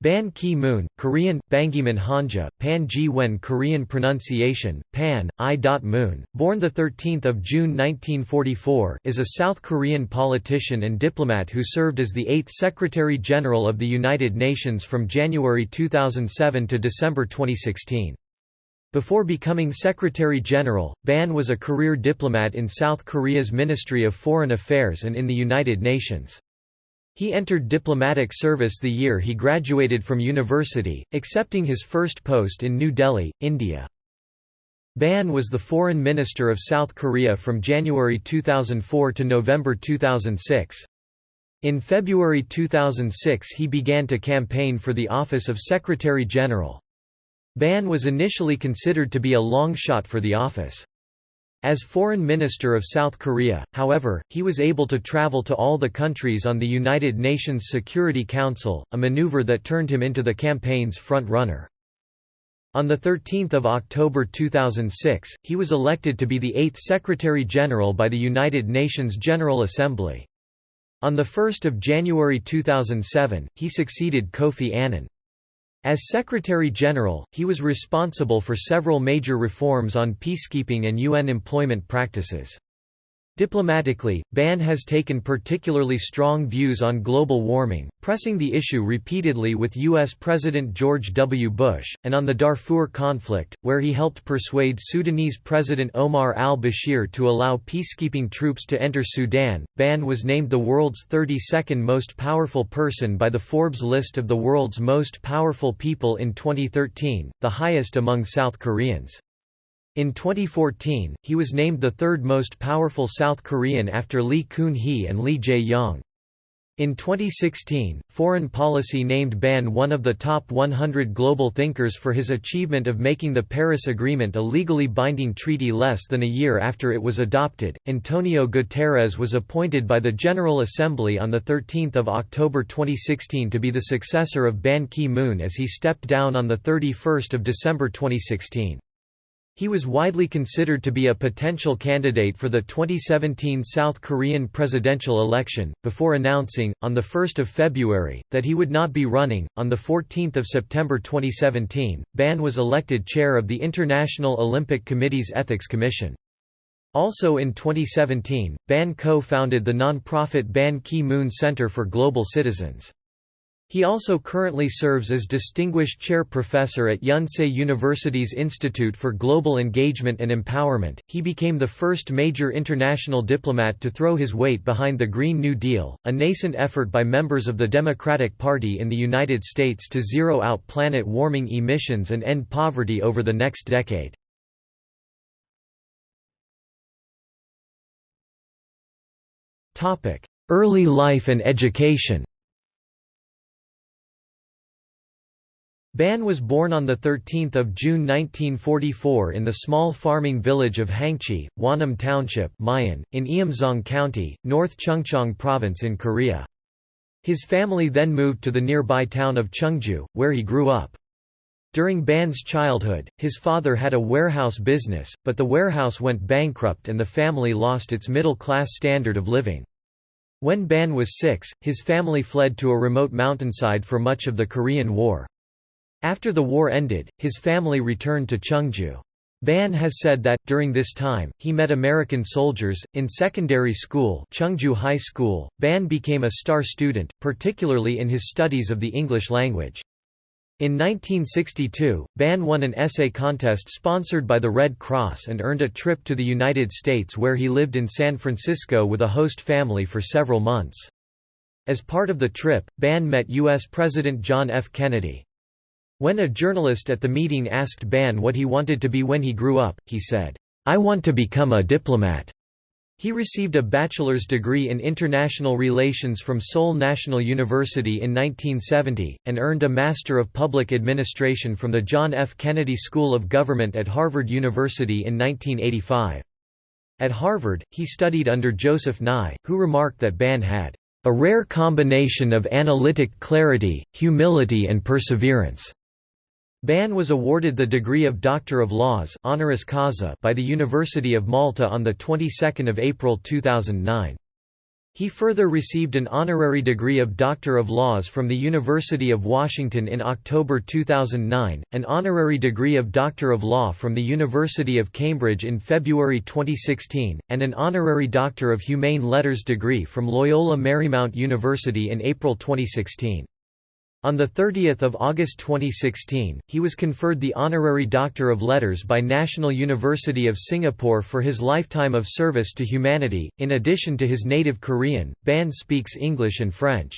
Ban Ki-moon, Korean, Bangiman Hanja, Pan Ji-wen Korean pronunciation, Pan, I. Moon, born 13 June 1944 is a South Korean politician and diplomat who served as the eighth Secretary-General of the United Nations from January 2007 to December 2016. Before becoming Secretary-General, Ban was a career diplomat in South Korea's Ministry of Foreign Affairs and in the United Nations. He entered diplomatic service the year he graduated from university, accepting his first post in New Delhi, India. Ban was the Foreign Minister of South Korea from January 2004 to November 2006. In February 2006 he began to campaign for the office of Secretary-General. Ban was initially considered to be a long shot for the office. As Foreign Minister of South Korea, however, he was able to travel to all the countries on the United Nations Security Council, a maneuver that turned him into the campaign's front-runner. On 13 October 2006, he was elected to be the eighth Secretary-General by the United Nations General Assembly. On 1 January 2007, he succeeded Kofi Annan. As Secretary-General, he was responsible for several major reforms on peacekeeping and UN employment practices. Diplomatically, Ban has taken particularly strong views on global warming, pressing the issue repeatedly with U.S. President George W. Bush, and on the Darfur conflict, where he helped persuade Sudanese President Omar al-Bashir to allow peacekeeping troops to enter Sudan. Ban was named the world's 32nd most powerful person by the Forbes list of the world's most powerful people in 2013, the highest among South Koreans. In 2014, he was named the third most powerful South Korean after Lee Kun-hee and Lee Jae-yong. In 2016, Foreign Policy named Ban one of the top 100 global thinkers for his achievement of making the Paris Agreement a legally binding treaty less than a year after it was adopted. Antonio Guterres was appointed by the General Assembly on 13 October 2016 to be the successor of Ban Ki-moon as he stepped down on 31 December 2016. He was widely considered to be a potential candidate for the 2017 South Korean presidential election, before announcing, on 1 February, that he would not be running. On 14 September 2017, Ban was elected chair of the International Olympic Committee's Ethics Commission. Also in 2017, Ban co-founded the non-profit Ban Ki-moon Center for Global Citizens. He also currently serves as Distinguished Chair Professor at Yonsei University's Institute for Global Engagement and Empowerment. He became the first major international diplomat to throw his weight behind the Green New Deal, a nascent effort by members of the Democratic Party in the United States to zero out planet warming emissions and end poverty over the next decade. Early life and education Ban was born on 13 June 1944 in the small farming village of Hangchi, Wanam Township Mayan, in Eumseong County, North Chungcheong Province in Korea. His family then moved to the nearby town of Chungju, where he grew up. During Ban's childhood, his father had a warehouse business, but the warehouse went bankrupt and the family lost its middle-class standard of living. When Ban was six, his family fled to a remote mountainside for much of the Korean War. After the war ended, his family returned to Chungju. Ban has said that, during this time, he met American soldiers. In secondary school, Chungju High School, Ban became a star student, particularly in his studies of the English language. In 1962, Ban won an essay contest sponsored by the Red Cross and earned a trip to the United States where he lived in San Francisco with a host family for several months. As part of the trip, Ban met U.S. President John F. Kennedy. When a journalist at the meeting asked Ban what he wanted to be when he grew up, he said, "'I want to become a diplomat'". He received a bachelor's degree in international relations from Seoul National University in 1970, and earned a Master of Public Administration from the John F. Kennedy School of Government at Harvard University in 1985. At Harvard, he studied under Joseph Nye, who remarked that Ban had a rare combination of analytic clarity, humility and perseverance. Ban was awarded the degree of Doctor of Laws honoris causa by the University of Malta on the 22nd of April 2009. He further received an honorary degree of Doctor of Laws from the University of Washington in October 2009, an honorary degree of Doctor of Law from the University of Cambridge in February 2016, and an honorary Doctor of Humane Letters degree from Loyola Marymount University in April 2016. On 30 August 2016, he was conferred the Honorary Doctor of Letters by National University of Singapore for his lifetime of service to humanity. In addition to his native Korean, Ban speaks English and French.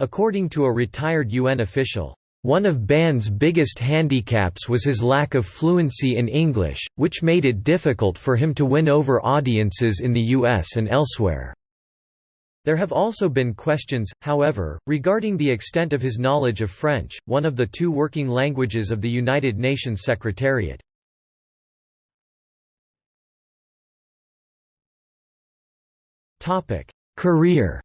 According to a retired UN official, one of Ban's biggest handicaps was his lack of fluency in English, which made it difficult for him to win over audiences in the US and elsewhere. There have also been questions, however, regarding the extent of his knowledge of French, one of the two working languages of the United Nations Secretariat. Career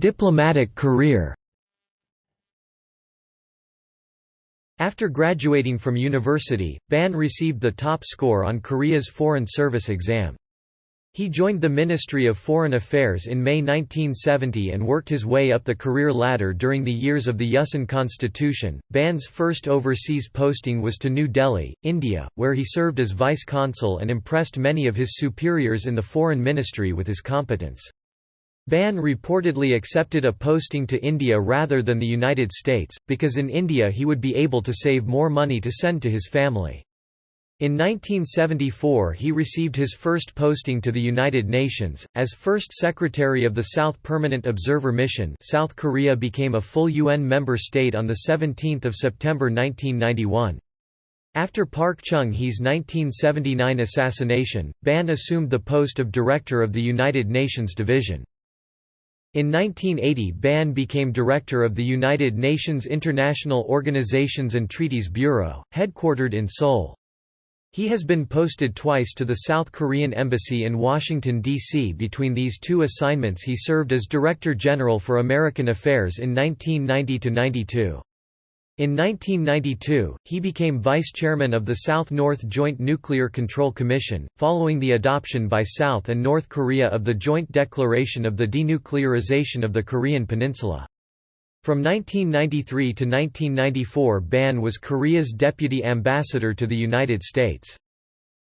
Diplomatic career After graduating from university, Ban received the top score on Korea's Foreign Service exam. He joined the Ministry of Foreign Affairs in May 1970 and worked his way up the career ladder during the years of the Yushin Constitution. Ban's first overseas posting was to New Delhi, India, where he served as vice consul and impressed many of his superiors in the foreign ministry with his competence. Ban reportedly accepted a posting to India rather than the United States, because in India he would be able to save more money to send to his family. In 1974 he received his first posting to the United Nations, as First Secretary of the South Permanent Observer Mission South Korea became a full UN member state on 17 September 1991. After Park Chung-hee's 1979 assassination, Ban assumed the post of Director of the United Nations Division. In 1980 Ban became director of the United Nations International Organizations and Treaties Bureau, headquartered in Seoul. He has been posted twice to the South Korean Embassy in Washington, D.C. Between these two assignments he served as Director General for American Affairs in 1990–92. In 1992, he became vice chairman of the South-North Joint Nuclear Control Commission, following the adoption by South and North Korea of the Joint Declaration of the Denuclearization of the Korean Peninsula. From 1993 to 1994 Ban was Korea's deputy ambassador to the United States.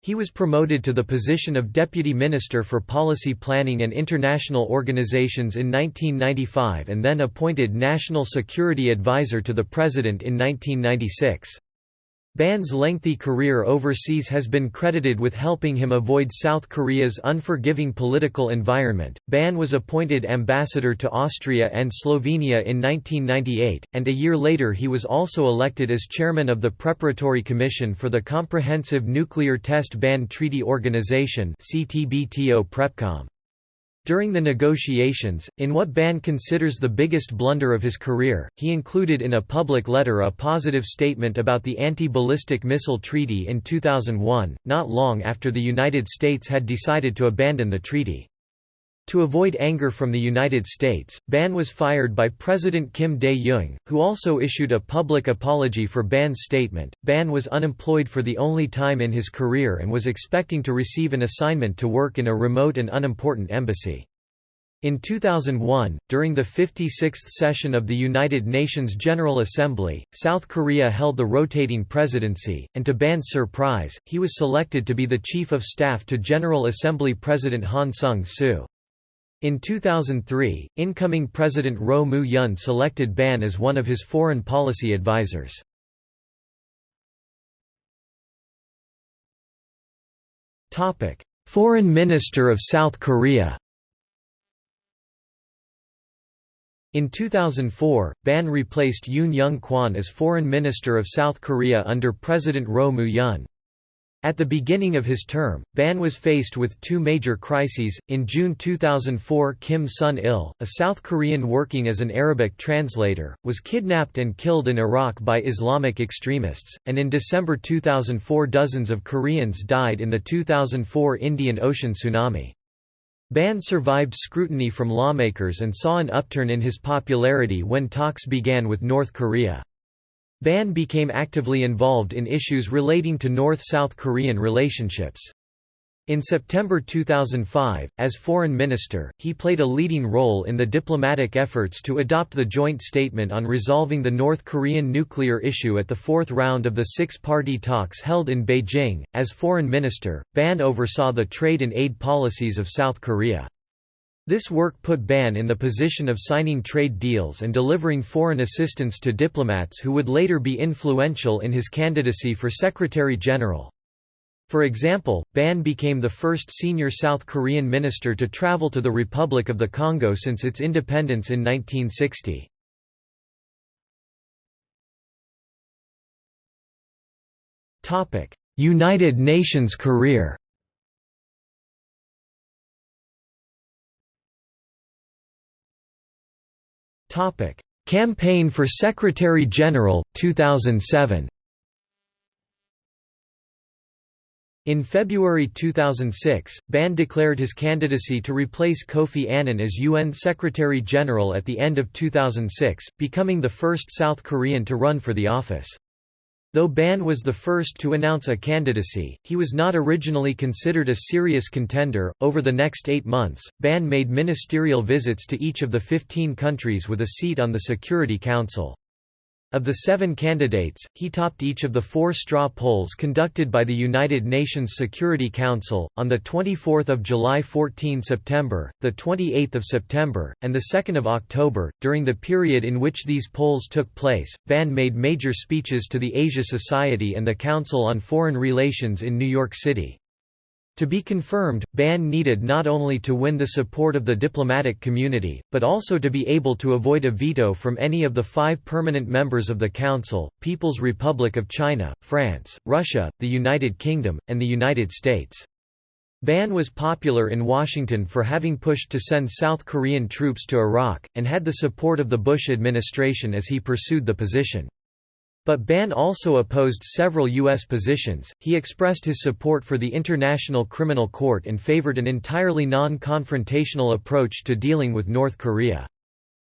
He was promoted to the position of Deputy Minister for Policy Planning and International Organizations in 1995 and then appointed National Security Advisor to the President in 1996. Ban's lengthy career overseas has been credited with helping him avoid South Korea's unforgiving political environment. Ban was appointed ambassador to Austria and Slovenia in 1998, and a year later he was also elected as chairman of the Preparatory Commission for the Comprehensive Nuclear Test Ban Treaty Organization (CTBTO Prepcom). During the negotiations, in what Ban considers the biggest blunder of his career, he included in a public letter a positive statement about the Anti-Ballistic Missile Treaty in 2001, not long after the United States had decided to abandon the treaty. To avoid anger from the United States, Ban was fired by President Kim Dae-jung, who also issued a public apology for Ban's statement. Ban was unemployed for the only time in his career and was expecting to receive an assignment to work in a remote and unimportant embassy. In 2001, during the 56th session of the United Nations General Assembly, South Korea held the rotating presidency, and to Ban's surprise, he was selected to be the Chief of Staff to General Assembly President Han Sung-soo. In 2003, incoming President Roh Moo-hyun selected Ban as one of his foreign policy advisors. Foreign Minister of South Korea In 2004, Ban replaced Yoon Young Kwan as Foreign Minister of South Korea under President Roh Moo-hyun. At the beginning of his term, Ban was faced with two major crises. In June 2004, Kim Sun Il, a South Korean working as an Arabic translator, was kidnapped and killed in Iraq by Islamic extremists, and in December 2004, dozens of Koreans died in the 2004 Indian Ocean tsunami. Ban survived scrutiny from lawmakers and saw an upturn in his popularity when talks began with North Korea. Ban became actively involved in issues relating to North-South Korean relationships. In September 2005, as foreign minister, he played a leading role in the diplomatic efforts to adopt the joint statement on resolving the North Korean nuclear issue at the fourth round of the six-party talks held in Beijing. As foreign minister, Ban oversaw the trade and aid policies of South Korea. This work put Ban in the position of signing trade deals and delivering foreign assistance to diplomats who would later be influential in his candidacy for Secretary-General. For example, Ban became the first senior South Korean minister to travel to the Republic of the Congo since its independence in 1960. United Nations career Campaign for Secretary-General, 2007 In February 2006, Ban declared his candidacy to replace Kofi Annan as UN Secretary-General at the end of 2006, becoming the first South Korean to run for the office. Though Ban was the first to announce a candidacy, he was not originally considered a serious contender. Over the next eight months, Ban made ministerial visits to each of the 15 countries with a seat on the Security Council. Of the seven candidates, he topped each of the four straw polls conducted by the United Nations Security Council, on 24 July 14 September, 28 September, and 2 October. During the period in which these polls took place, Ban made major speeches to the Asia Society and the Council on Foreign Relations in New York City. To be confirmed, Ban needed not only to win the support of the diplomatic community, but also to be able to avoid a veto from any of the five permanent members of the Council, People's Republic of China, France, Russia, the United Kingdom, and the United States. Ban was popular in Washington for having pushed to send South Korean troops to Iraq, and had the support of the Bush administration as he pursued the position. But Ban also opposed several U.S. positions. He expressed his support for the International Criminal Court and favored an entirely non confrontational approach to dealing with North Korea.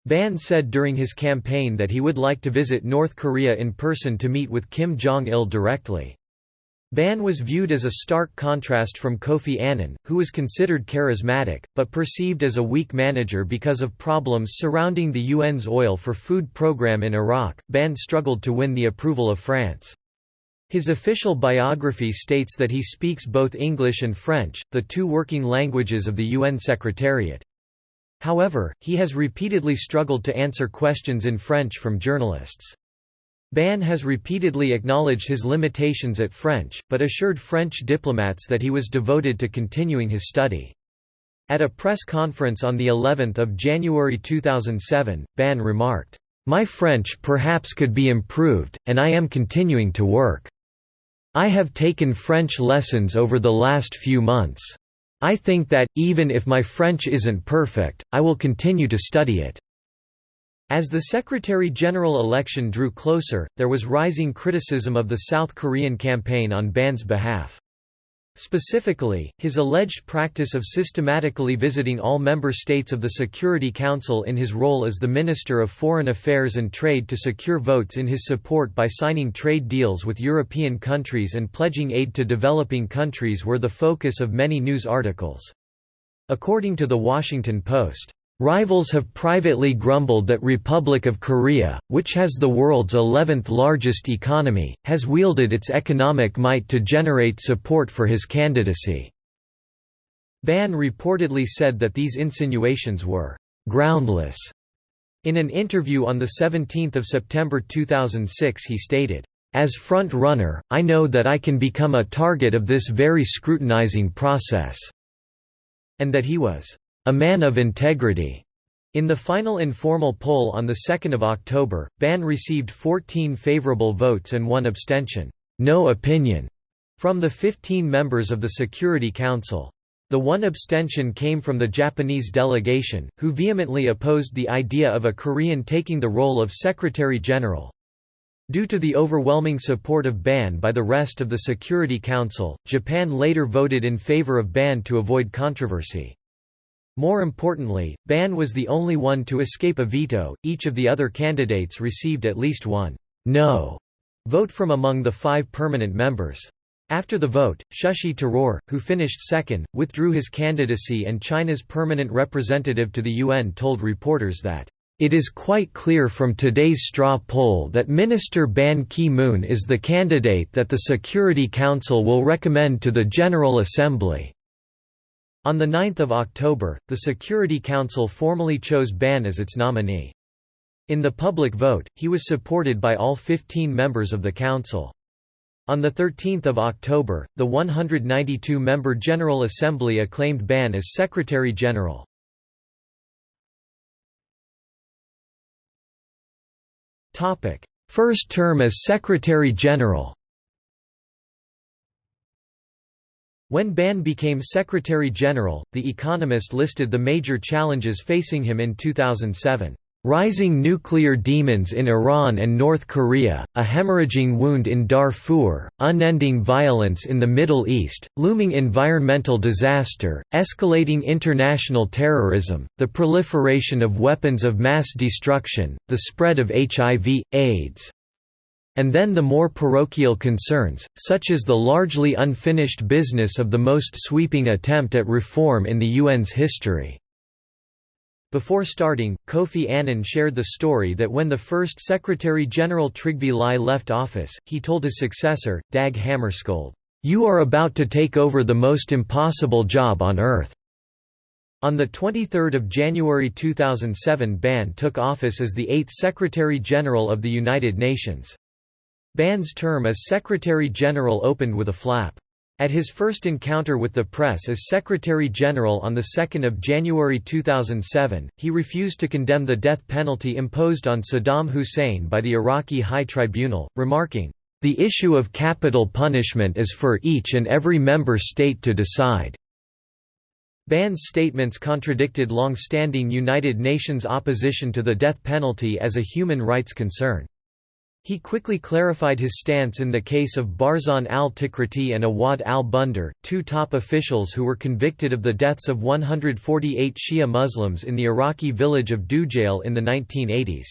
Ban said during his campaign that he would like to visit North Korea in person to meet with Kim Jong il directly. Ban was viewed as a stark contrast from Kofi Annan, who was considered charismatic, but perceived as a weak manager because of problems surrounding the UN's oil for food program in Iraq. Ban struggled to win the approval of France. His official biography states that he speaks both English and French, the two working languages of the UN Secretariat. However, he has repeatedly struggled to answer questions in French from journalists. Ban has repeatedly acknowledged his limitations at French, but assured French diplomats that he was devoted to continuing his study. At a press conference on the 11th of January 2007, Ban remarked, "My French perhaps could be improved, and I am continuing to work. I have taken French lessons over the last few months. I think that, even if my French isn't perfect, I will continue to study it." As the Secretary-General election drew closer, there was rising criticism of the South Korean campaign on Ban's behalf. Specifically, his alleged practice of systematically visiting all member states of the Security Council in his role as the Minister of Foreign Affairs and Trade to secure votes in his support by signing trade deals with European countries and pledging aid to developing countries were the focus of many news articles. According to The Washington Post, Rivals have privately grumbled that Republic of Korea, which has the world's 11th largest economy, has wielded its economic might to generate support for his candidacy. Ban reportedly said that these insinuations were groundless. In an interview on 17 September 2006 he stated, "...as front-runner, I know that I can become a target of this very scrutinizing process," and that he was a man of integrity. In the final informal poll on 2 October, Ban received 14 favorable votes and one abstention no opinion", from the 15 members of the Security Council. The one abstention came from the Japanese delegation, who vehemently opposed the idea of a Korean taking the role of Secretary-General. Due to the overwhelming support of Ban by the rest of the Security Council, Japan later voted in favor of Ban to avoid controversy. More importantly, Ban was the only one to escape a veto, each of the other candidates received at least one no vote from among the five permanent members. After the vote, Shashi Tharoor, who finished second, withdrew his candidacy and China's permanent representative to the UN told reporters that, "...it is quite clear from today's straw poll that Minister Ban Ki-moon is the candidate that the Security Council will recommend to the General Assembly." On 9 October, the Security Council formally chose Ban as its nominee. In the public vote, he was supported by all 15 members of the Council. On 13 October, the 192-member General Assembly acclaimed Ban as Secretary-General. First term as Secretary-General When Ban became Secretary-General, The Economist listed the major challenges facing him in 2007. Rising nuclear demons in Iran and North Korea, a hemorrhaging wound in Darfur, unending violence in the Middle East, looming environmental disaster, escalating international terrorism, the proliferation of weapons of mass destruction, the spread of HIV, AIDS. And then the more parochial concerns, such as the largely unfinished business of the most sweeping attempt at reform in the UN's history. Before starting, Kofi Annan shared the story that when the first Secretary-General Trygve Lie left office, he told his successor, Dag Hammarskjöld, "'You are about to take over the most impossible job on earth.' On 23 January 2007 Ban took office as the eighth Secretary-General of the United Nations. Ban's term as Secretary-General opened with a flap. At his first encounter with the press as Secretary-General on 2 January 2007, he refused to condemn the death penalty imposed on Saddam Hussein by the Iraqi High Tribunal, remarking, "...the issue of capital punishment is for each and every member state to decide." Ban's statements contradicted long-standing United Nations opposition to the death penalty as a human rights concern. He quickly clarified his stance in the case of Barzan al-Tikriti and Awad al-Bandar, two top officials who were convicted of the deaths of 148 Shia Muslims in the Iraqi village of Dujail in the 1980s.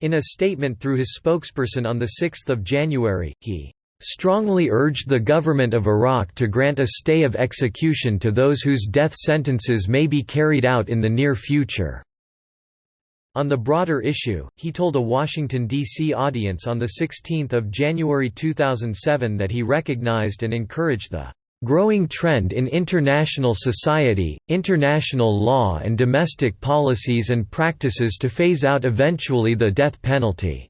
In a statement through his spokesperson on 6 January, he strongly urged the government of Iraq to grant a stay of execution to those whose death sentences may be carried out in the near future. On the broader issue, he told a Washington, D.C. audience on 16 January 2007 that he recognized and encouraged the "...growing trend in international society, international law and domestic policies and practices to phase out eventually the death penalty."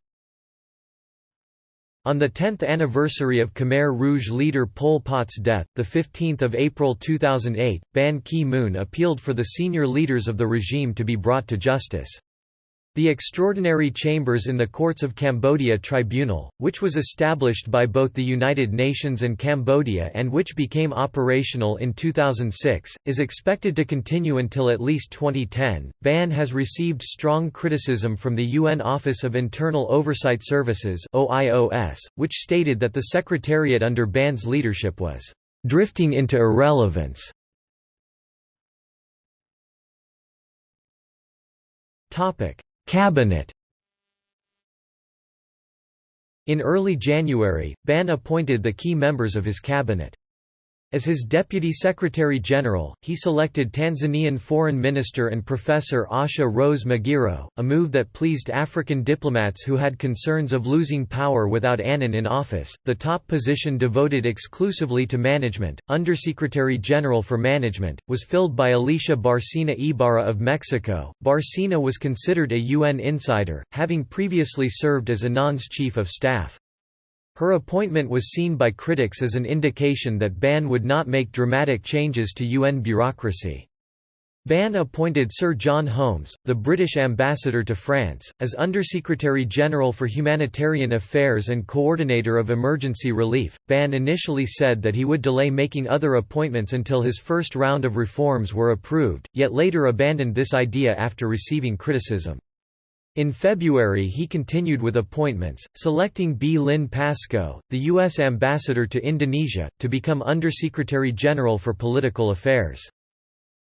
On the 10th anniversary of Khmer Rouge leader Pol Pot's death, 15 April 2008, Ban Ki-moon appealed for the senior leaders of the regime to be brought to justice. The Extraordinary Chambers in the Courts of Cambodia Tribunal, which was established by both the United Nations and Cambodia and which became operational in 2006, is expected to continue until at least 2010. Ban has received strong criticism from the UN Office of Internal Oversight Services (OIOS), which stated that the secretariat under Ban's leadership was drifting into irrelevance. Topic: Cabinet In early January, Ban appointed the key members of his cabinet. As his Deputy Secretary-General, he selected Tanzanian Foreign Minister and Professor Asha Rose Migiro, a move that pleased African diplomats who had concerns of losing power without Annan in office. The top position devoted exclusively to management, Undersecretary General for Management, was filled by Alicia Bárcena Ibarra of Mexico. Bárcena was considered a UN insider, having previously served as Annan's chief of staff. Her appointment was seen by critics as an indication that Ban would not make dramatic changes to UN bureaucracy. Ban appointed Sir John Holmes, the British ambassador to France, as Undersecretary General for Humanitarian Affairs and Coordinator of Emergency Relief. Ban initially said that he would delay making other appointments until his first round of reforms were approved, yet later abandoned this idea after receiving criticism. In February he continued with appointments, selecting B. Lynn Pascoe, the U.S. ambassador to Indonesia, to become Undersecretary General for Political Affairs.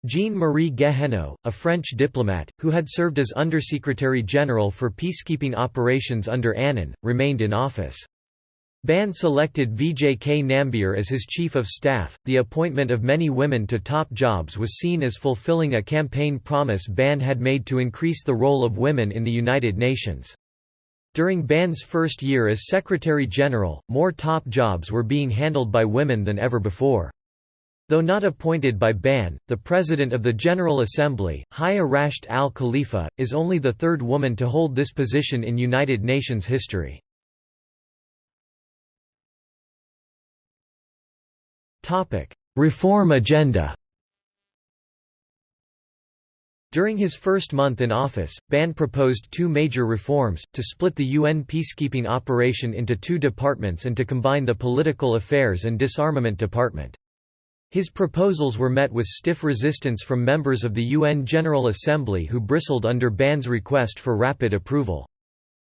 Jean-Marie Guéhenno, a French diplomat, who had served as Undersecretary General for peacekeeping operations under Annan, remained in office. Ban selected Vijay K. Nambiar as his chief of staff. The appointment of many women to top jobs was seen as fulfilling a campaign promise Ban had made to increase the role of women in the United Nations. During Ban's first year as Secretary General, more top jobs were being handled by women than ever before. Though not appointed by Ban, the President of the General Assembly, Haya Rashed al Khalifa, is only the third woman to hold this position in United Nations history. Reform agenda During his first month in office, Ban proposed two major reforms, to split the UN peacekeeping operation into two departments and to combine the Political Affairs and Disarmament Department. His proposals were met with stiff resistance from members of the UN General Assembly who bristled under Ban's request for rapid approval.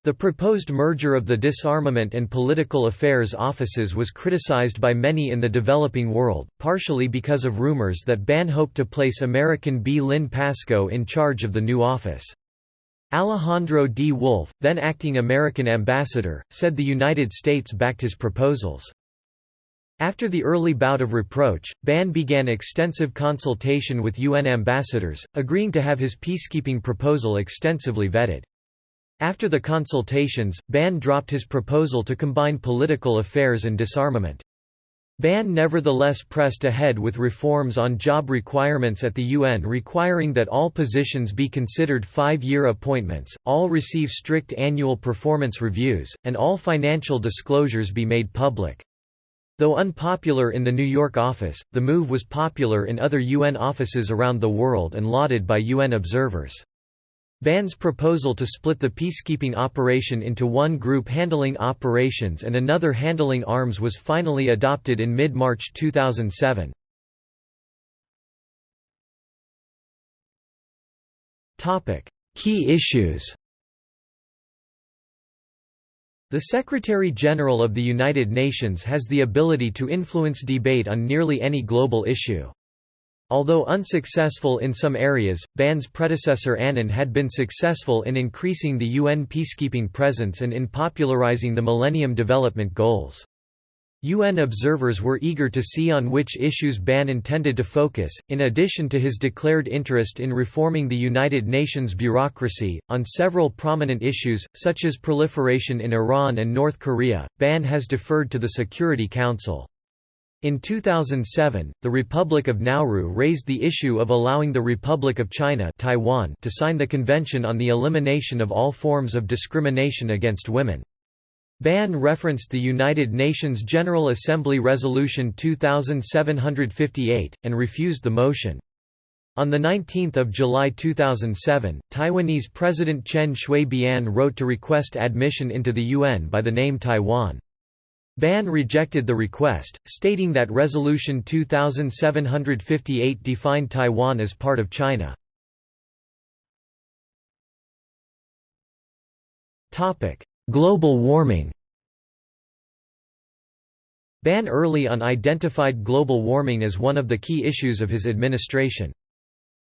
The proposed merger of the disarmament and political affairs offices was criticized by many in the developing world, partially because of rumors that Ban hoped to place American B. Lynn Pascoe in charge of the new office. Alejandro D. Wolf, then acting American ambassador, said the United States backed his proposals. After the early bout of reproach, Ban began extensive consultation with UN ambassadors, agreeing to have his peacekeeping proposal extensively vetted. After the consultations, Ban dropped his proposal to combine political affairs and disarmament. Ban nevertheless pressed ahead with reforms on job requirements at the UN requiring that all positions be considered five-year appointments, all receive strict annual performance reviews, and all financial disclosures be made public. Though unpopular in the New York office, the move was popular in other UN offices around the world and lauded by UN observers. Ban's proposal to split the peacekeeping operation into one group handling operations and another handling arms was finally adopted in mid-March 2007. Key issues The Secretary-General of the United Nations has the ability to influence debate on nearly any global issue. Although unsuccessful in some areas, Ban's predecessor Annan had been successful in increasing the UN peacekeeping presence and in popularizing the Millennium Development Goals. UN observers were eager to see on which issues Ban intended to focus, in addition to his declared interest in reforming the United Nations bureaucracy. On several prominent issues, such as proliferation in Iran and North Korea, Ban has deferred to the Security Council. In 2007, the Republic of Nauru raised the issue of allowing the Republic of China Taiwan to sign the Convention on the Elimination of All Forms of Discrimination Against Women. Ban referenced the United Nations General Assembly Resolution 2758, and refused the motion. On 19 July 2007, Taiwanese President Chen Shui-bian wrote to request admission into the UN by the name Taiwan. Ban rejected the request, stating that Resolution 2758 defined Taiwan as part of China. Global warming Ban early on identified global warming as one of the key issues of his administration.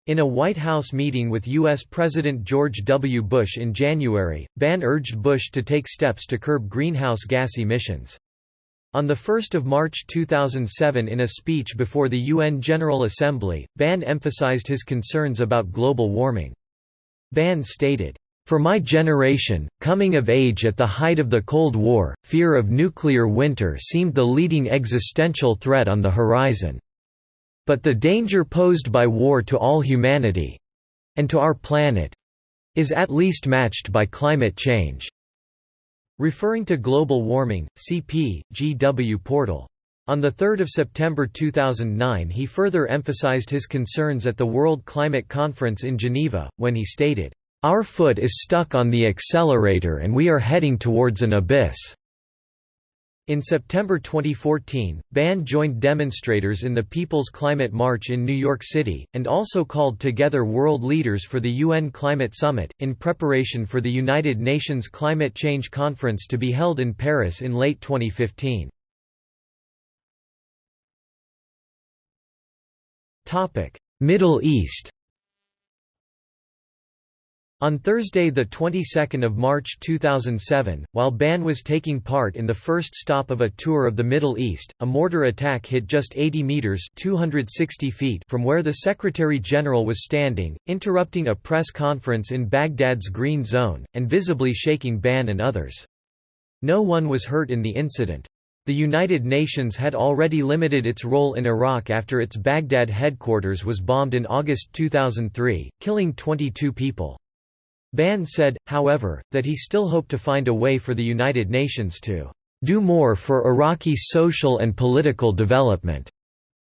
In a White House meeting with U.S. President George W. Bush in January, Ban urged Bush to take steps to curb greenhouse gas emissions. On 1 March 2007 in a speech before the UN General Assembly, Ban emphasized his concerns about global warming. Ban stated, "...for my generation, coming of age at the height of the Cold War, fear of nuclear winter seemed the leading existential threat on the horizon. But the danger posed by war to all humanity—and to our planet—is at least matched by climate change." Referring to global warming, CP, GW Portal. On 3 September 2009 he further emphasized his concerns at the World Climate Conference in Geneva, when he stated, "...our foot is stuck on the accelerator and we are heading towards an abyss." In September 2014, Ban joined demonstrators in the People's Climate March in New York City, and also called together world leaders for the UN Climate Summit, in preparation for the United Nations Climate Change Conference to be held in Paris in late 2015. Middle East on Thursday, the 22nd of March 2007, while Ban was taking part in the first stop of a tour of the Middle East, a mortar attack hit just 80 meters (260 feet) from where the Secretary General was standing, interrupting a press conference in Baghdad's Green Zone and visibly shaking Ban and others. No one was hurt in the incident. The United Nations had already limited its role in Iraq after its Baghdad headquarters was bombed in August 2003, killing 22 people. Ban said, however, that he still hoped to find a way for the United Nations to do more for Iraqi social and political development.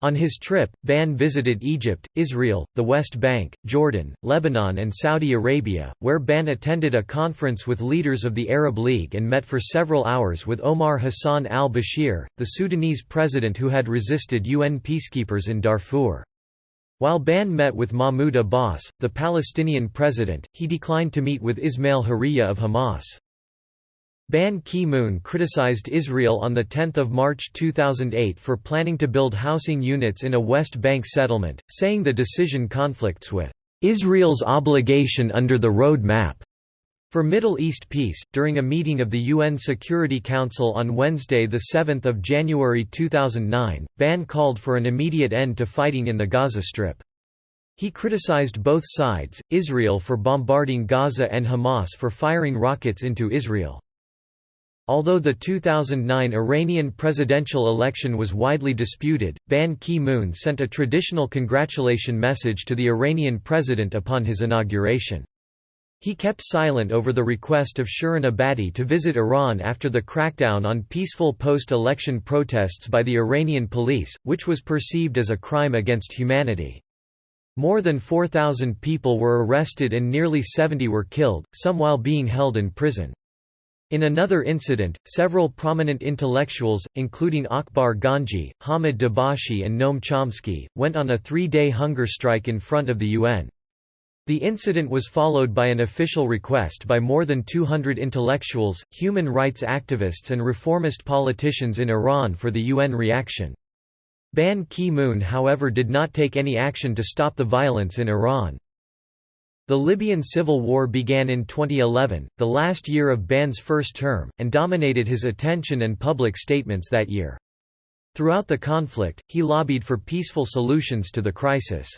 On his trip, Ban visited Egypt, Israel, the West Bank, Jordan, Lebanon and Saudi Arabia, where Ban attended a conference with leaders of the Arab League and met for several hours with Omar Hassan al-Bashir, the Sudanese president who had resisted UN peacekeepers in Darfur. While Ban met with Mahmoud Abbas, the Palestinian president, he declined to meet with Ismail Haniyeh of Hamas. Ban Ki-moon criticized Israel on 10 March 2008 for planning to build housing units in a West Bank settlement, saying the decision conflicts with Israel's obligation under the road map. For Middle East peace, during a meeting of the UN Security Council on Wednesday 7 January 2009, Ban called for an immediate end to fighting in the Gaza Strip. He criticized both sides, Israel for bombarding Gaza and Hamas for firing rockets into Israel. Although the 2009 Iranian presidential election was widely disputed, Ban Ki-moon sent a traditional congratulation message to the Iranian president upon his inauguration. He kept silent over the request of Shirin Ebadi to visit Iran after the crackdown on peaceful post-election protests by the Iranian police, which was perceived as a crime against humanity. More than 4,000 people were arrested and nearly 70 were killed, some while being held in prison. In another incident, several prominent intellectuals, including Akbar Ganji, Hamid Dabashi and Noam Chomsky, went on a three-day hunger strike in front of the UN. The incident was followed by an official request by more than 200 intellectuals, human rights activists and reformist politicians in Iran for the UN reaction. Ban Ki-moon however did not take any action to stop the violence in Iran. The Libyan civil war began in 2011, the last year of Ban's first term, and dominated his attention and public statements that year. Throughout the conflict, he lobbied for peaceful solutions to the crisis.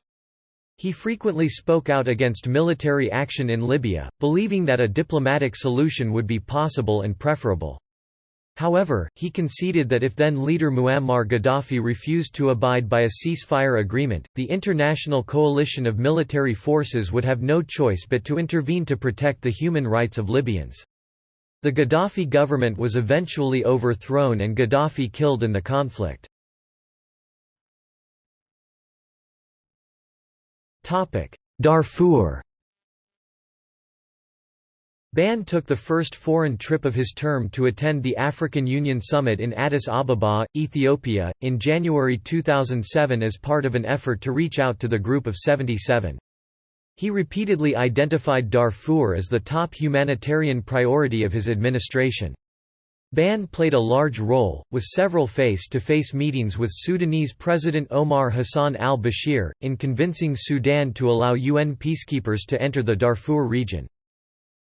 He frequently spoke out against military action in Libya, believing that a diplomatic solution would be possible and preferable. However, he conceded that if then-leader Muammar Gaddafi refused to abide by a ceasefire agreement, the international coalition of military forces would have no choice but to intervene to protect the human rights of Libyans. The Gaddafi government was eventually overthrown and Gaddafi killed in the conflict. Darfur Ban took the first foreign trip of his term to attend the African Union Summit in Addis Ababa, Ethiopia, in January 2007 as part of an effort to reach out to the Group of 77. He repeatedly identified Darfur as the top humanitarian priority of his administration. Ban played a large role, with several face-to-face -face meetings with Sudanese President Omar Hassan al-Bashir, in convincing Sudan to allow UN peacekeepers to enter the Darfur region.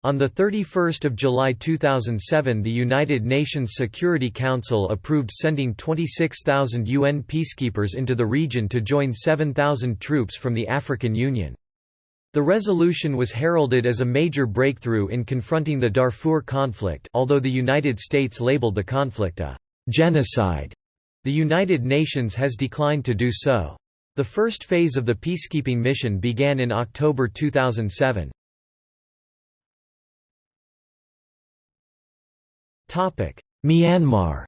On 31 July 2007 the United Nations Security Council approved sending 26,000 UN peacekeepers into the region to join 7,000 troops from the African Union. The resolution was heralded as a major breakthrough in confronting the Darfur conflict although the United States labeled the conflict a «genocide». The United Nations has declined to do so. The first phase of the peacekeeping mission began in October 2007. Myanmar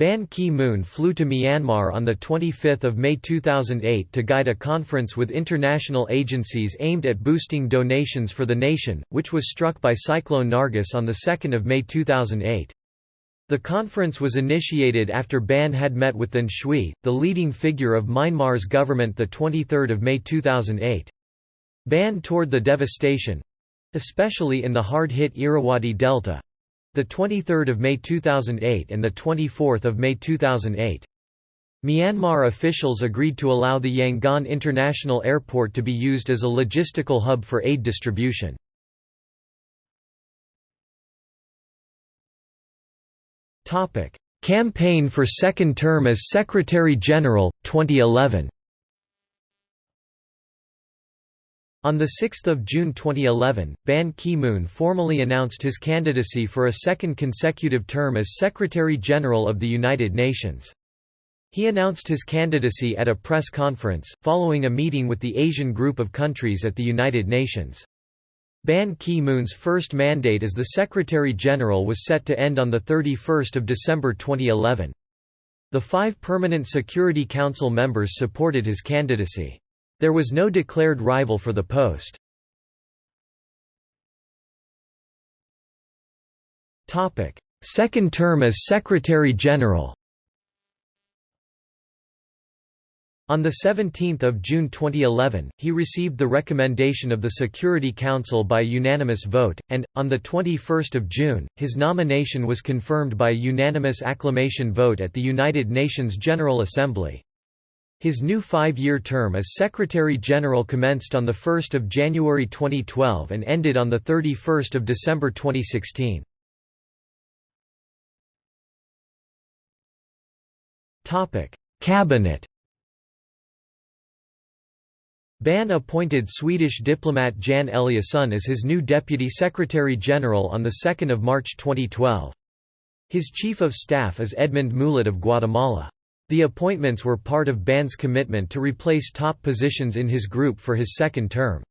Ban Ki-moon flew to Myanmar on 25 May 2008 to guide a conference with international agencies aimed at boosting donations for the nation, which was struck by Cyclone Nargis on 2 May 2008. The conference was initiated after Ban had met with Than Shwe, the leading figure of Myanmar's government 23 May 2008. Ban toured the devastation—especially in the hard-hit Irrawaddy Delta, the 23rd of May 2008 and the 24th of May 2008. Myanmar officials agreed to allow the Yangon International Airport to be used as a logistical hub for aid distribution. Campaign for second term as Secretary-General, 2011 On 6 June 2011, Ban Ki-moon formally announced his candidacy for a second consecutive term as Secretary-General of the United Nations. He announced his candidacy at a press conference, following a meeting with the Asian group of countries at the United Nations. Ban Ki-moon's first mandate as the Secretary-General was set to end on 31 December 2011. The five permanent Security Council members supported his candidacy. There was no declared rival for the post. Second term as Secretary-General On 17 June 2011, he received the recommendation of the Security Council by unanimous vote, and, on 21 June, his nomination was confirmed by unanimous acclamation vote at the United Nations General Assembly. His new five-year term as Secretary-General commenced on 1 January 2012 and ended on 31 December 2016. Cabinet Ban appointed Swedish diplomat Jan Eliasson as his new Deputy Secretary-General on 2 March 2012. His Chief of Staff is Edmund Mulet of Guatemala. The appointments were part of Ban's commitment to replace top positions in his group for his second term.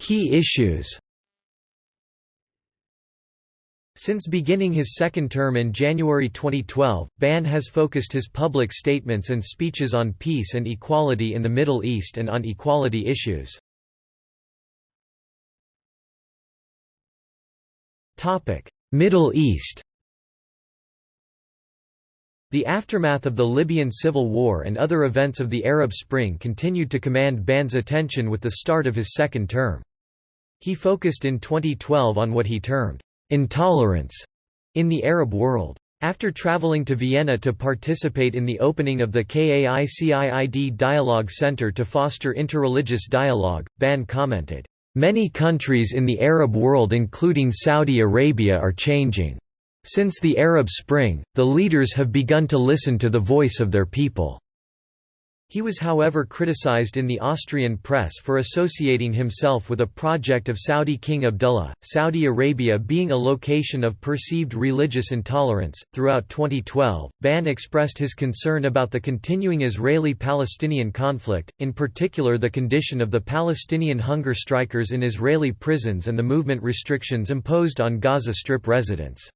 Key issues Since beginning his second term in January 2012, Ban has focused his public statements and speeches on peace and equality in the Middle East and on equality issues. Middle East The aftermath of the Libyan civil war and other events of the Arab Spring continued to command Ban's attention with the start of his second term. He focused in 2012 on what he termed intolerance in the Arab world. After traveling to Vienna to participate in the opening of the KAICIID Dialogue Center to foster interreligious dialogue, Ban commented, Many countries in the Arab world including Saudi Arabia are changing. Since the Arab Spring, the leaders have begun to listen to the voice of their people. He was however criticized in the Austrian press for associating himself with a project of Saudi King Abdullah, Saudi Arabia being a location of perceived religious intolerance. Throughout 2012, Ban expressed his concern about the continuing Israeli Palestinian conflict, in particular the condition of the Palestinian hunger strikers in Israeli prisons and the movement restrictions imposed on Gaza Strip residents.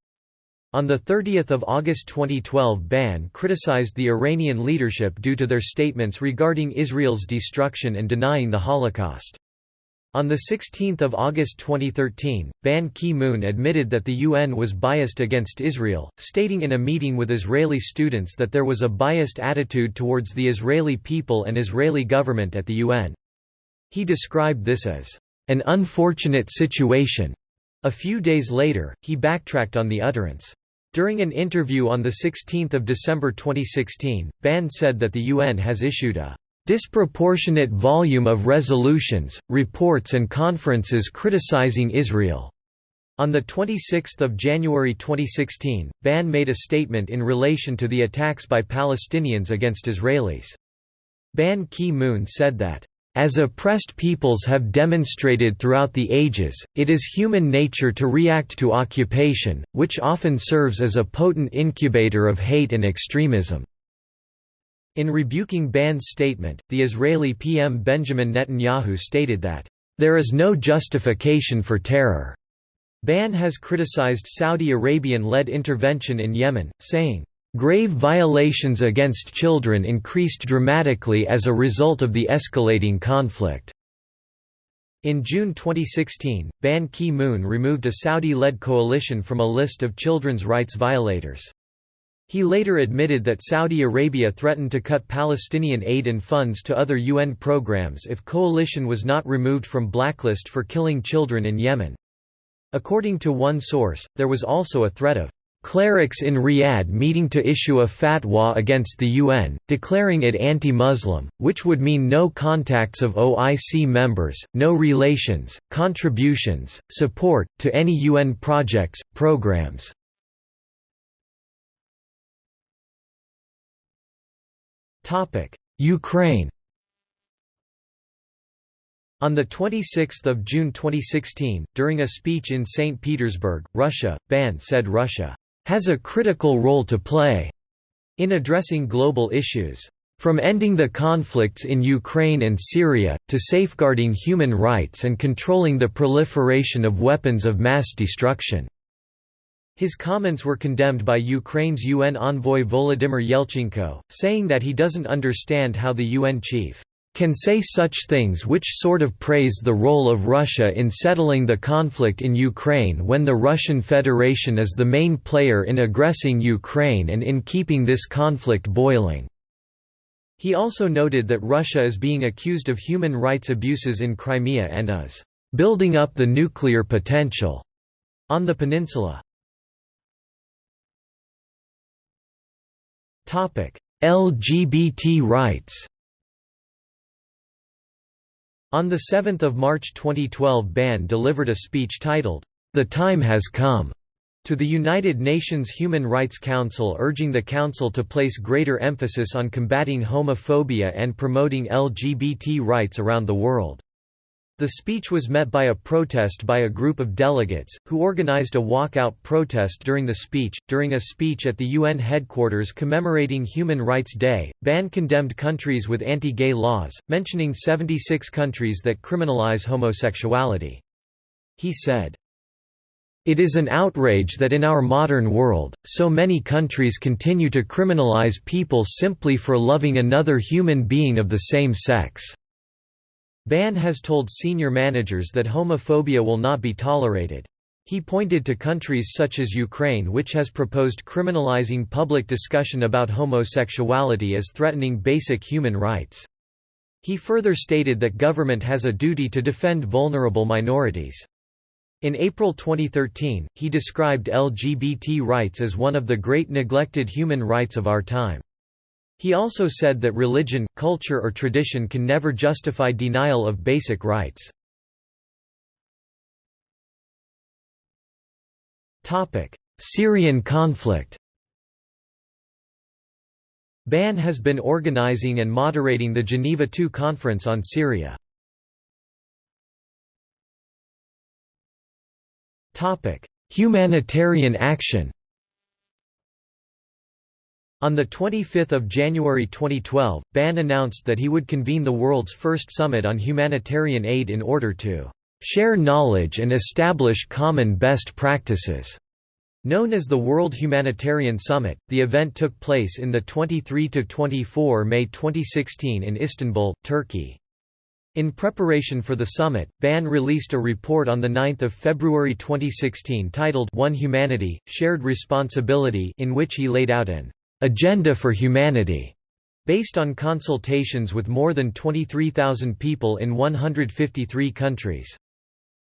On 30 August 2012 Ban criticized the Iranian leadership due to their statements regarding Israel's destruction and denying the Holocaust. On 16 August 2013, Ban Ki-moon admitted that the UN was biased against Israel, stating in a meeting with Israeli students that there was a biased attitude towards the Israeli people and Israeli government at the UN. He described this as, "...an unfortunate situation." A few days later, he backtracked on the utterance. During an interview on 16 December 2016, Ban said that the UN has issued a disproportionate volume of resolutions, reports and conferences criticizing Israel. On 26 January 2016, Ban made a statement in relation to the attacks by Palestinians against Israelis. Ban Ki-moon said that as oppressed peoples have demonstrated throughout the ages, it is human nature to react to occupation, which often serves as a potent incubator of hate and extremism." In rebuking Ban's statement, the Israeli PM Benjamin Netanyahu stated that, "...there is no justification for terror." Ban has criticized Saudi Arabian-led intervention in Yemen, saying, Grave violations against children increased dramatically as a result of the escalating conflict. In June 2016, Ban Ki-moon removed a Saudi-led coalition from a list of children's rights violators. He later admitted that Saudi Arabia threatened to cut Palestinian aid and funds to other UN programs if coalition was not removed from blacklist for killing children in Yemen. According to one source, there was also a threat of clerics in Riyadh meeting to issue a fatwa against the UN, declaring it anti-Muslim, which would mean no contacts of OIC members, no relations, contributions, support, to any UN projects, programs. Ukraine on 26 June 2016, during a speech in St. Petersburg, Russia, Ban said Russia has a critical role to play in addressing global issues. From ending the conflicts in Ukraine and Syria, to safeguarding human rights and controlling the proliferation of weapons of mass destruction." His comments were condemned by Ukraine's UN envoy Volodymyr Yelchenko, saying that he doesn't understand how the UN chief can say such things which sort of praise the role of Russia in settling the conflict in Ukraine when the Russian Federation is the main player in aggressing Ukraine and in keeping this conflict boiling." He also noted that Russia is being accused of human rights abuses in Crimea and is "...building up the nuclear potential." on the peninsula. LGBT rights on 7 March 2012 Ban delivered a speech titled, "'The Time Has Come' to the United Nations Human Rights Council urging the Council to place greater emphasis on combating homophobia and promoting LGBT rights around the world. The speech was met by a protest by a group of delegates, who organized a walkout protest during the speech. During a speech at the UN headquarters commemorating Human Rights Day, Ban condemned countries with anti gay laws, mentioning 76 countries that criminalize homosexuality. He said, It is an outrage that in our modern world, so many countries continue to criminalize people simply for loving another human being of the same sex. Ban has told senior managers that homophobia will not be tolerated. He pointed to countries such as Ukraine which has proposed criminalizing public discussion about homosexuality as threatening basic human rights. He further stated that government has a duty to defend vulnerable minorities. In April 2013, he described LGBT rights as one of the great neglected human rights of our time. He also said that religion, culture or tradition can never justify denial of basic rights. Syrian conflict Ban has been organizing and moderating the Geneva II Conference on Syria. Humanitarian action on 25 January 2012, Ban announced that he would convene the world's first summit on humanitarian aid in order to "...share knowledge and establish common best practices." Known as the World Humanitarian Summit, the event took place in the 23–24 May 2016 in Istanbul, Turkey. In preparation for the summit, Ban released a report on 9 February 2016 titled One Humanity, Shared Responsibility in which he laid out an Agenda for Humanity, based on consultations with more than 23,000 people in 153 countries.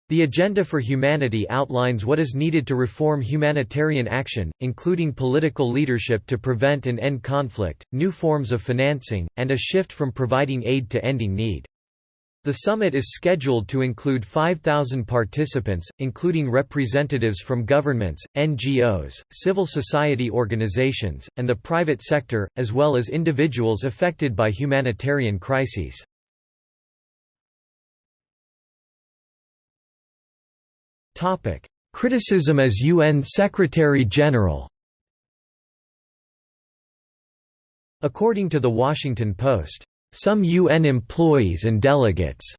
The Agenda for Humanity outlines what is needed to reform humanitarian action, including political leadership to prevent and end conflict, new forms of financing, and a shift from providing aid to ending need. The summit is scheduled to include 5,000 participants, including representatives from governments, NGOs, civil society organizations, and the private sector, as well as individuals affected by humanitarian crises. Criticism as UN Secretary-General According to The Washington Post, some UN employees and delegates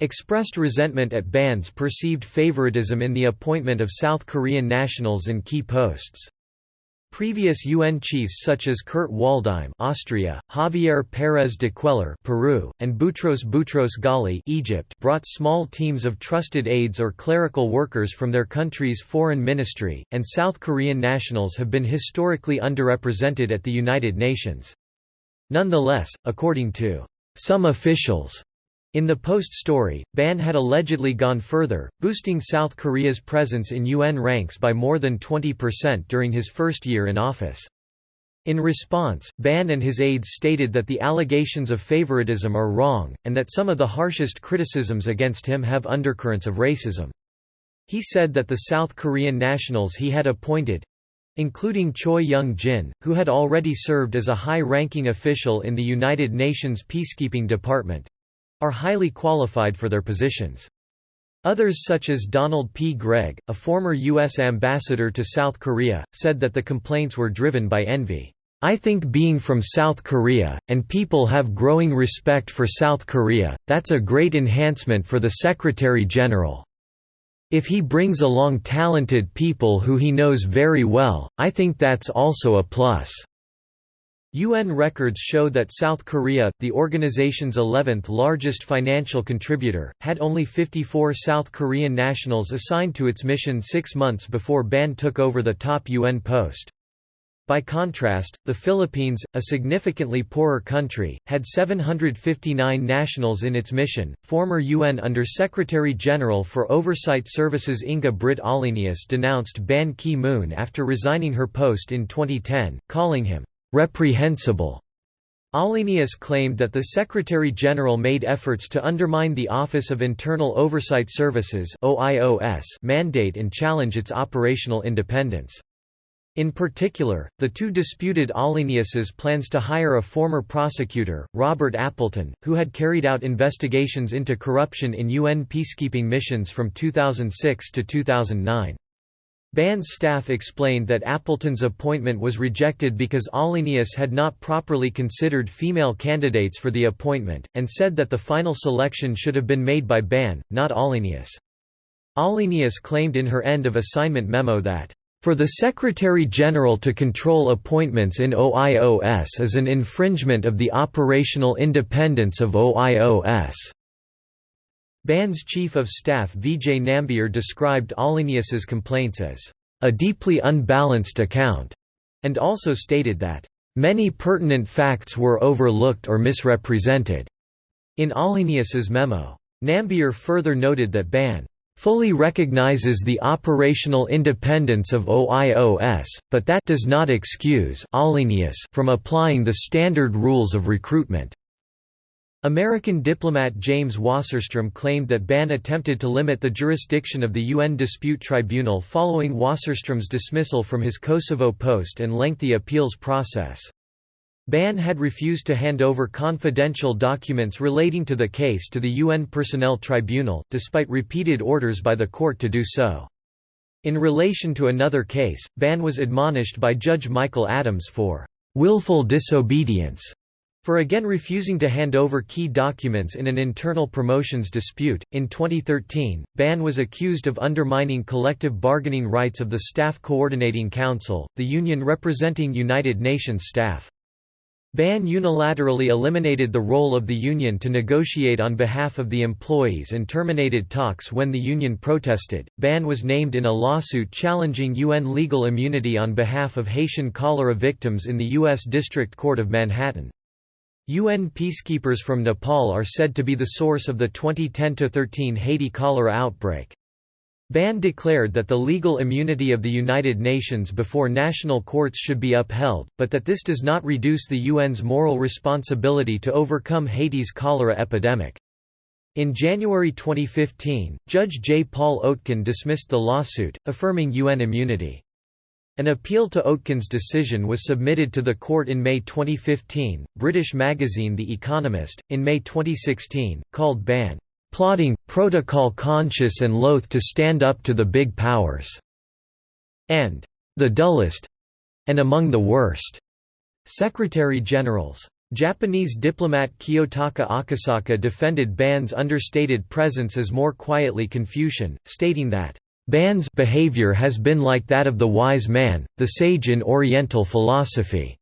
expressed resentment at Ban's perceived favoritism in the appointment of South Korean nationals in key posts. Previous UN chiefs such as Kurt Waldheim Austria, Javier Pérez de Cuellar Peru, and Boutros Boutros Ghali Egypt brought small teams of trusted aides or clerical workers from their country's foreign ministry, and South Korean nationals have been historically underrepresented at the United Nations. Nonetheless, according to some officials, In the Post story, Ban had allegedly gone further, boosting South Korea's presence in UN ranks by more than 20% during his first year in office. In response, Ban and his aides stated that the allegations of favoritism are wrong, and that some of the harshest criticisms against him have undercurrents of racism. He said that the South Korean nationals he had appointed, including Choi Young-jin, who had already served as a high-ranking official in the United Nations Peacekeeping Department, are highly qualified for their positions. Others such as Donald P. Gregg, a former U.S. ambassador to South Korea, said that the complaints were driven by envy. I think being from South Korea, and people have growing respect for South Korea, that's a great enhancement for the Secretary General. If he brings along talented people who he knows very well, I think that's also a plus. UN records show that South Korea, the organization's 11th largest financial contributor, had only 54 South Korean nationals assigned to its mission six months before Ban took over the top UN post. By contrast, the Philippines, a significantly poorer country, had 759 nationals in its mission. Former UN Under Secretary General for Oversight Services Inga Britt Ahlenius denounced Ban Ki moon after resigning her post in 2010, calling him reprehensible. Ahlenius claimed that the Secretary-General made efforts to undermine the Office of Internal Oversight Services mandate and challenge its operational independence. In particular, the two disputed Ahlenius's plans to hire a former prosecutor, Robert Appleton, who had carried out investigations into corruption in UN peacekeeping missions from 2006 to 2009. Ban's staff explained that Appleton's appointment was rejected because Ahlenius had not properly considered female candidates for the appointment, and said that the final selection should have been made by Ban, not Ahlenius. Ahlenius claimed in her end of assignment memo that, "...for the Secretary-General to control appointments in OIOS is an infringement of the operational independence of OIOS." Ban's chief of staff Vijay Nambiar described Ahlenius's complaints as a deeply unbalanced account, and also stated that many pertinent facts were overlooked or misrepresented. In Ahlenius's memo, Nambiar further noted that Ban fully recognizes the operational independence of OIOS, but that does not excuse from applying the standard rules of recruitment. American diplomat James Wasserstrom claimed that Ban attempted to limit the jurisdiction of the UN Dispute Tribunal following Wasserstrom's dismissal from his Kosovo post and lengthy appeals process. Ban had refused to hand over confidential documents relating to the case to the UN Personnel Tribunal, despite repeated orders by the court to do so. In relation to another case, Ban was admonished by Judge Michael Adams for willful disobedience for again refusing to hand over key documents in an internal promotions dispute. In 2013, Ban was accused of undermining collective bargaining rights of the Staff Coordinating Council, the union representing United Nations staff. Ban unilaterally eliminated the role of the union to negotiate on behalf of the employees and terminated talks when the union protested. Ban was named in a lawsuit challenging UN legal immunity on behalf of Haitian cholera victims in the U.S. District Court of Manhattan. UN peacekeepers from Nepal are said to be the source of the 2010–13 Haiti cholera outbreak. Ban declared that the legal immunity of the United Nations before national courts should be upheld, but that this does not reduce the UN's moral responsibility to overcome Haiti's cholera epidemic. In January 2015, Judge J. Paul Oetken dismissed the lawsuit, affirming UN immunity. An appeal to Oetken's decision was submitted to the court in May 2015. British magazine The Economist, in May 2016, called Ban plotting, protocol conscious and loath to stand up to the big powers, and the dullest and among the worst secretary generals. Japanese diplomat Kiyotaka Akasaka defended Ban's understated presence as more quietly Confucian, stating that Ban's behavior has been like that of the wise man, the sage in Oriental philosophy.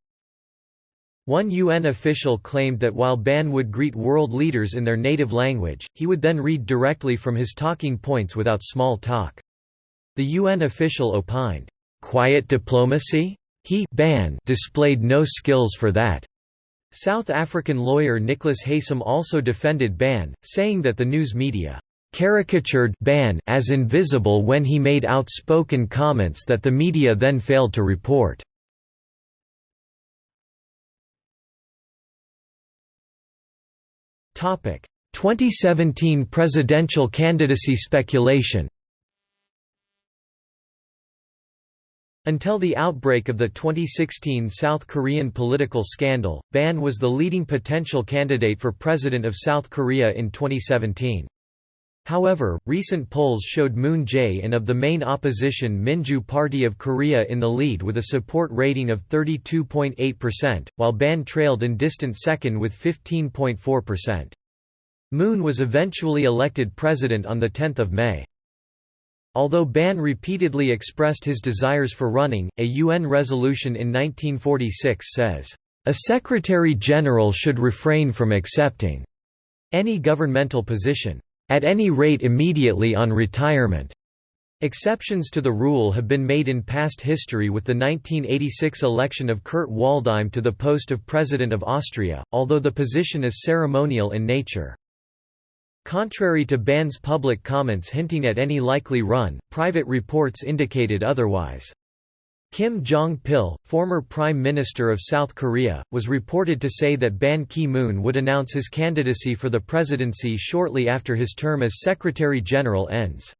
One UN official claimed that while Ban would greet world leaders in their native language, he would then read directly from his talking points without small talk. The UN official opined, "'Quiet diplomacy? He Ban displayed no skills for that. South African lawyer Nicholas Haysom also defended Ban, saying that the news media caricatured Ban as invisible when he made outspoken comments that the media then failed to report. 2017 presidential candidacy speculation. Until the outbreak of the 2016 South Korean political scandal, Ban was the leading potential candidate for president of South Korea in 2017. However, recent polls showed Moon Jae-in of the main opposition Minju Party of Korea in the lead with a support rating of 32.8%, while Ban trailed in distant second with 15.4%. Moon was eventually elected president on 10 May. Although Ban repeatedly expressed his desires for running, a UN resolution in 1946 says, "...a secretary-general should refrain from accepting any governmental position, at any rate immediately on retirement." Exceptions to the rule have been made in past history with the 1986 election of Kurt Waldheim to the post of President of Austria, although the position is ceremonial in nature. Contrary to Ban's public comments hinting at any likely run, private reports indicated otherwise. Kim Jong-pil, former Prime Minister of South Korea, was reported to say that Ban Ki-moon would announce his candidacy for the presidency shortly after his term as Secretary-General ends.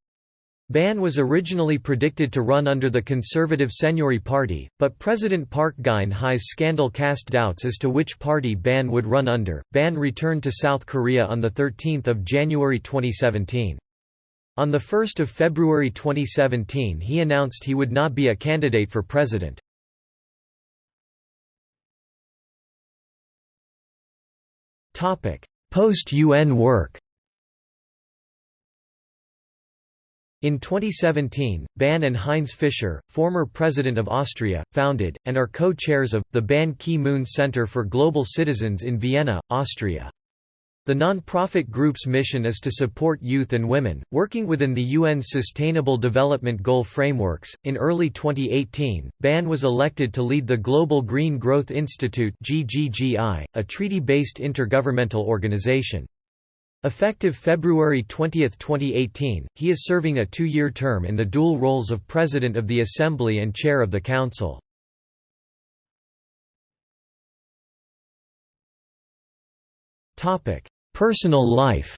Ban was originally predicted to run under the conservative Saenuri Party, but President Park Geun-hye's scandal cast doubts as to which party Ban would run under. Ban returned to South Korea on 13 January 2017. On 1 February 2017 he announced he would not be a candidate for president. Post-UN work In 2017, Ban and Heinz Fischer, former president of Austria, founded, and are co-chairs of, the Ban Ki-moon Center for Global Citizens in Vienna, Austria. The non-profit group's mission is to support youth and women, working within the UN's Sustainable Development Goal frameworks. In early 2018, Ban was elected to lead the Global Green Growth Institute (GGGI), a treaty-based intergovernmental organization. Effective February 20, 2018, he is serving a two-year term in the dual roles of President of the Assembly and Chair of the Council. Personal life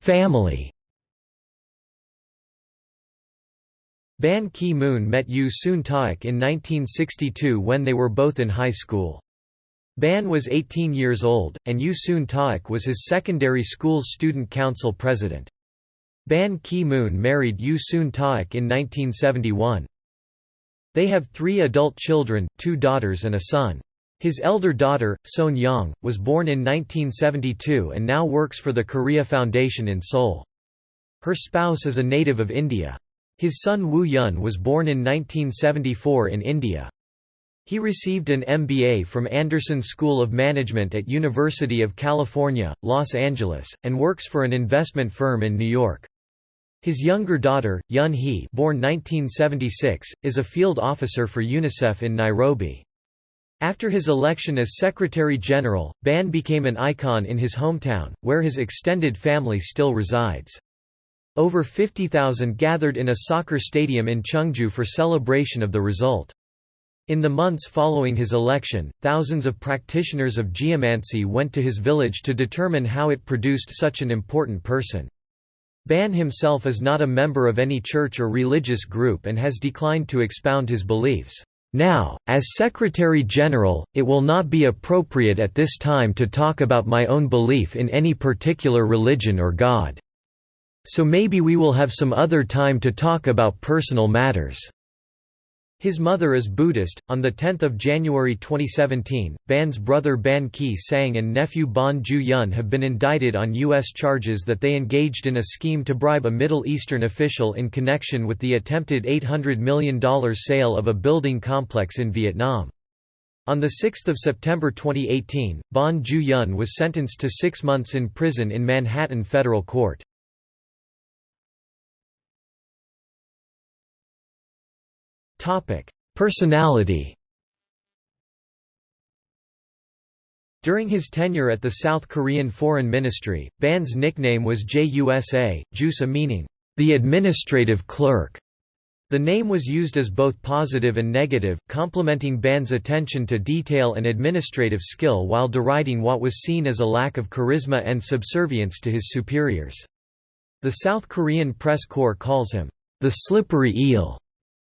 Family Ban Ki-moon met Yoo Soon-taek in 1962 when they were both in high school. Ban was 18 years old, and Yoo Soon-taek was his secondary school's student council president. Ban Ki-moon married Yoo Soon-taek in 1971. They have three adult children, two daughters and a son. His elder daughter, Son Young, was born in 1972 and now works for the Korea Foundation in Seoul. Her spouse is a native of India. His son Woo Yun was born in 1974 in India. He received an MBA from Anderson School of Management at University of California, Los Angeles, and works for an investment firm in New York. His younger daughter, Yun Hee born 1976, is a field officer for UNICEF in Nairobi. After his election as Secretary-General, Ban became an icon in his hometown, where his extended family still resides. Over 50,000 gathered in a soccer stadium in Chungju for celebration of the result. In the months following his election, thousands of practitioners of geomancy went to his village to determine how it produced such an important person. Ban himself is not a member of any church or religious group and has declined to expound his beliefs. Now, as Secretary General, it will not be appropriate at this time to talk about my own belief in any particular religion or God. So maybe we will have some other time to talk about personal matters." His mother is Buddhist. On 10 January 2017, Ban's brother Ban Ki-sang and nephew Ban Ju-yun have been indicted on U.S. charges that they engaged in a scheme to bribe a Middle Eastern official in connection with the attempted $800 million sale of a building complex in Vietnam. On 6 September 2018, Ban Ju-yun was sentenced to six months in prison in Manhattan federal court. Personality During his tenure at the South Korean Foreign Ministry, Ban's nickname was JUSA, JUSA meaning, the administrative clerk. The name was used as both positive and negative, complementing Ban's attention to detail and administrative skill while deriding what was seen as a lack of charisma and subservience to his superiors. The South Korean press corps calls him, the slippery eel,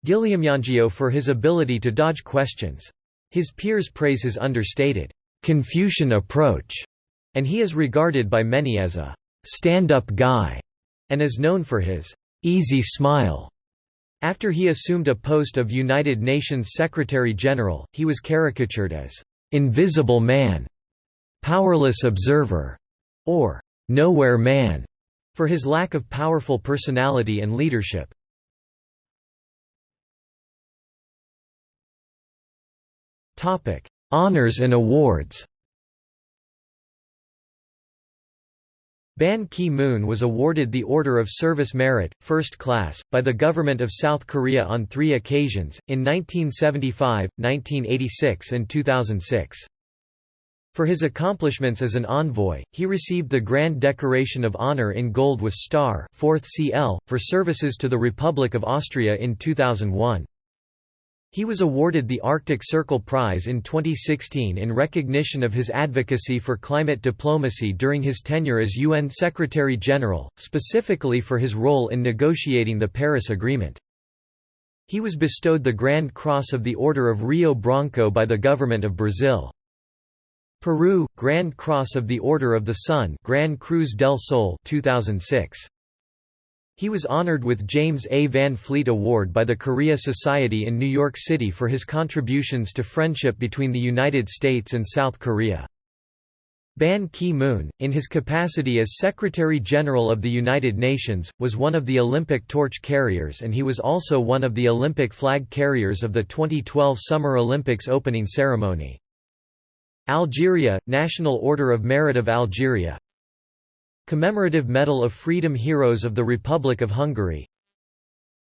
Gireumjangeo for his ability to dodge questions. His peers praise his understated, Confucian approach, and he is regarded by many as a stand-up guy, and is known for his easy smile. After he assumed a post of United Nations Secretary-General, he was caricatured as invisible man, powerless observer, or nowhere man, for his lack of powerful personality and leadership. Topic: Honors and awards Ban Ki-moon was awarded the Order of Service Merit, First Class, by the Government of South Korea on three occasions, in 1975, 1986 and 2006. For his accomplishments as an envoy, he received the Grand Decoration of Honor in Gold with Star 4th CL, for services to the Republic of Austria in 2001. He was awarded the Arctic Circle Prize in 2016 in recognition of his advocacy for climate diplomacy during his tenure as UN Secretary-General, specifically for his role in negotiating the Paris Agreement. He was bestowed the Grand Cross of the Order of Rio Branco by the government of Brazil. Peru, Grand Cross of the Order of the Sun Gran Cruz del Sol 2006. He was honored with James A. Van Fleet Award by the Korea Society in New York City for his contributions to friendship between the United States and South Korea. Ban Ki-moon, in his capacity as Secretary-General of the United Nations, was one of the Olympic torch carriers and he was also one of the Olympic flag carriers of the 2012 Summer Olympics opening ceremony. Algeria, National Order of Merit of Algeria Commemorative Medal of Freedom Heroes of the Republic of Hungary.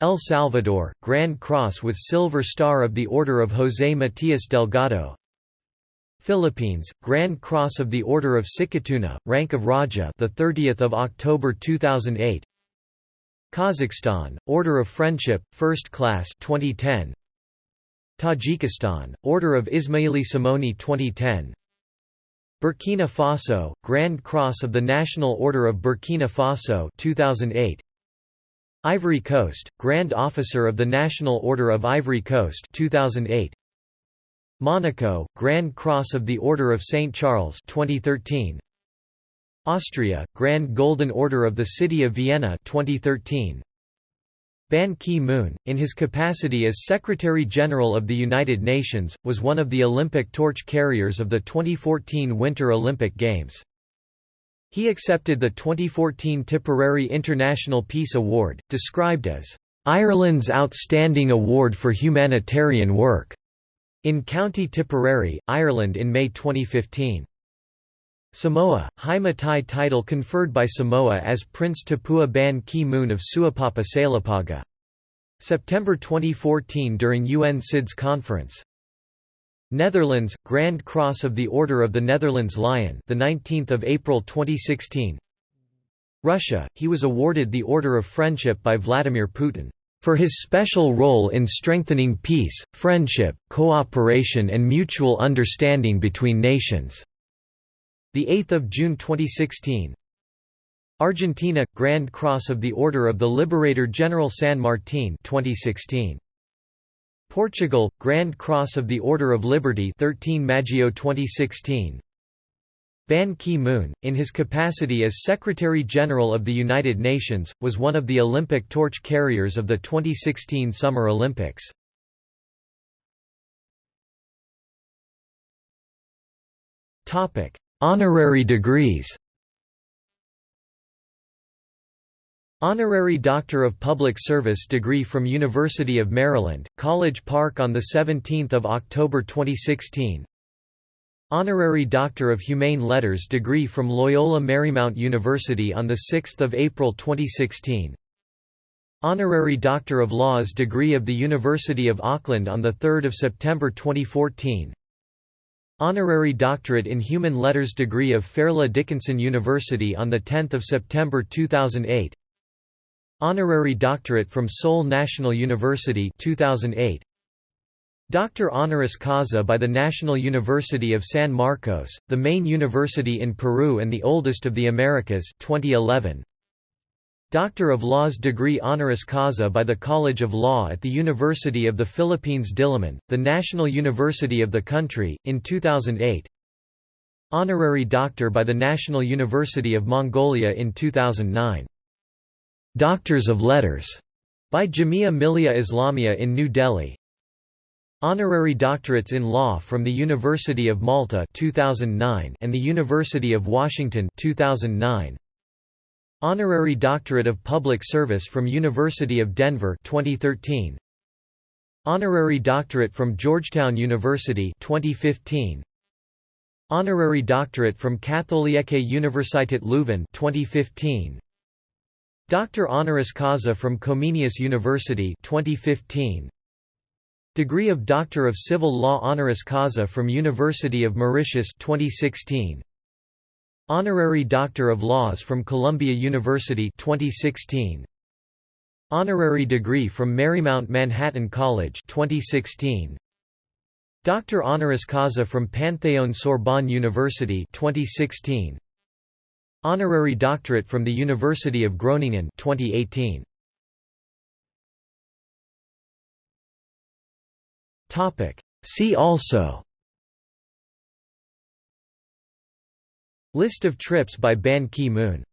El Salvador, Grand Cross with Silver Star of the Order of José Matías Delgado. Philippines, Grand Cross of the Order of Sikatuna, Rank of Raja the 30th of October 2008 Kazakhstan, Order of Friendship, First Class 2010 Tajikistan, Order of Ismoili Somoni 2010 Burkina Faso, Grand Cross of the National Order of Burkina Faso 2008. Ivory Coast, Grand Officer of the National Order of Ivory Coast 2008. Monaco, Grand Cross of the Order of St. Charles 2013. Austria, Grand Golden Order of the City of Vienna 2013. Ban Ki-moon, in his capacity as Secretary-General of the United Nations, was one of the Olympic torch carriers of the 2014 Winter Olympic Games. He accepted the 2014 Tipperary International Peace Award, described as, "...Ireland's Outstanding Award for Humanitarian Work", in County Tipperary, Ireland in May 2015. Samoa, High Matai title conferred by Samoa as Prince Tapua Ban Ki-moon of Suapapa Salapaga. September 2014 during UN SIDS conference. Netherlands, Grand Cross of the Order of the Netherlands Lion the 19th of April 2016. Russia, he was awarded the Order of Friendship by Vladimir Putin for his special role in strengthening peace, friendship, cooperation and mutual understanding between nations. The 8th of June 2016. Argentina Grand Cross of the Order of the Liberator General San Martín 2016. Portugal Grand Cross of the Order of Liberty 13 Maggio 2016. Ban Ki-moon, in his capacity as Secretary-General of the United Nations, was one of the Olympic torch carriers of the 2016 Summer Olympics. Honorary degrees. Honorary Doctor of Public Service degree from University of Maryland, College Park on 17 October 2016 Honorary Doctor of Humane Letters degree from Loyola Marymount University on 6 April 2016 Honorary Doctor of Laws degree of the University of Auckland on 3 September 2014 Honorary Doctorate in Human Letters degree of Fairleigh Dickinson University on 10 September 2008 Honorary Doctorate from Seoul National University 2008 Doctor honoris causa by the National University of San Marcos, the main university in Peru and the oldest of the Americas 2011 Doctor of Laws degree honoris causa by the College of Law at the University of the Philippines Diliman, the national university of the country, in 2008 Honorary Doctor by the National University of Mongolia in 2009 Doctors of Letters by Jamia Millia Islamia in New Delhi. Honorary doctorates in law from the University of Malta 2009 and the University of Washington 2009 Honorary Doctorate of Public Service from University of Denver 2013 Honorary Doctorate from Georgetown University 2015 Honorary Doctorate from Katholieke Universiteit Leuven 2015 Doctor honoris causa from Comenius University 2015 Degree of Doctor of Civil Law honoris causa from University of Mauritius 2016 Honorary Doctor of Laws from Columbia University 2016 Honorary degree from Marymount Manhattan College 2016 Doctor honoris causa from Panthéon Sorbonne University 2016 Honorary doctorate from the University of Groningen 2018 Topic. See also List of trips by Ban Ki-moon